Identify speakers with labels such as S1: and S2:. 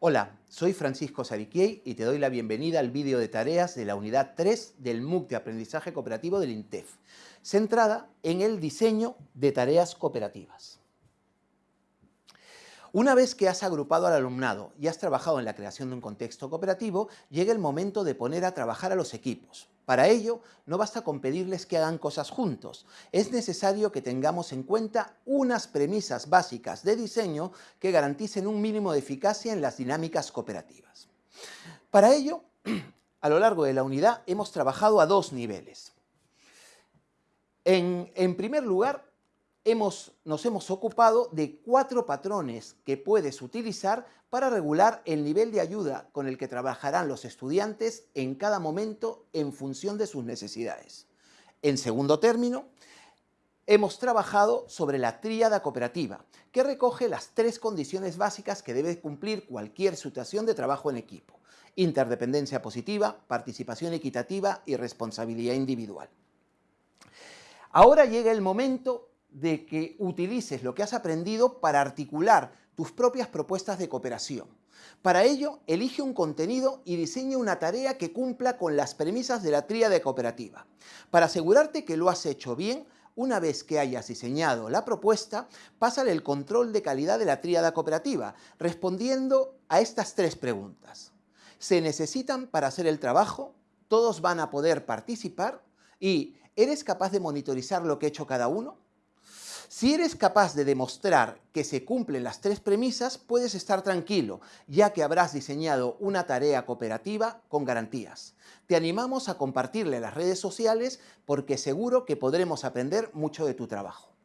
S1: Hola, soy Francisco Sariquiei y te doy la bienvenida al vídeo de tareas de la unidad 3 del MOOC de Aprendizaje Cooperativo del INTEF, centrada en el diseño de tareas cooperativas. Una vez que has agrupado al alumnado y has trabajado en la creación de un contexto cooperativo, llega el momento de poner a trabajar a los equipos. Para ello, no basta con pedirles que hagan cosas juntos. Es necesario que tengamos en cuenta unas premisas básicas de diseño que garanticen un mínimo de eficacia en las dinámicas cooperativas. Para ello, a lo largo de la unidad hemos trabajado a dos niveles. En, en primer lugar, nos hemos ocupado de cuatro patrones que puedes utilizar para regular el nivel de ayuda con el que trabajarán los estudiantes en cada momento en función de sus necesidades. En segundo término, hemos trabajado sobre la tríada cooperativa, que recoge las tres condiciones básicas que debe cumplir cualquier situación de trabajo en equipo. Interdependencia positiva, participación equitativa y responsabilidad individual. Ahora llega el momento de que utilices lo que has aprendido para articular tus propias propuestas de cooperación. Para ello, elige un contenido y diseña una tarea que cumpla con las premisas de la tríada cooperativa. Para asegurarte que lo has hecho bien, una vez que hayas diseñado la propuesta, pásale el control de calidad de la tríada cooperativa, respondiendo a estas tres preguntas. ¿Se necesitan para hacer el trabajo? ¿Todos van a poder participar? ¿Y eres capaz de monitorizar lo que ha hecho cada uno? Si eres capaz de demostrar que se cumplen las tres premisas, puedes estar tranquilo, ya que habrás diseñado una tarea cooperativa con garantías. Te animamos a compartirle las redes sociales porque seguro que podremos aprender mucho de tu trabajo.